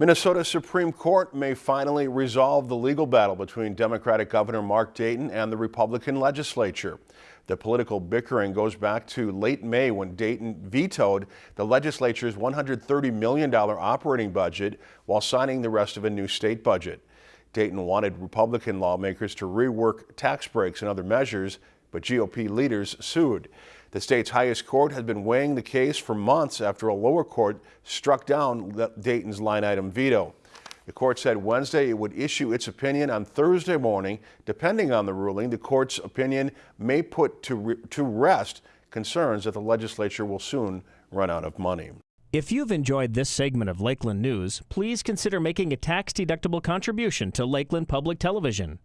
Minnesota Supreme Court may finally resolve the legal battle between Democratic Governor Mark Dayton and the Republican legislature. The political bickering goes back to late May when Dayton vetoed the legislature's $130 million operating budget while signing the rest of a new state budget. Dayton wanted Republican lawmakers to rework tax breaks and other measures, but GOP leaders sued. The state's highest court has been weighing the case for months after a lower court struck down Dayton's line item veto. The court said Wednesday it would issue its opinion on Thursday morning. Depending on the ruling, the court's opinion may put to, re to rest concerns that the legislature will soon run out of money. If you've enjoyed this segment of Lakeland News, please consider making a tax-deductible contribution to Lakeland Public Television.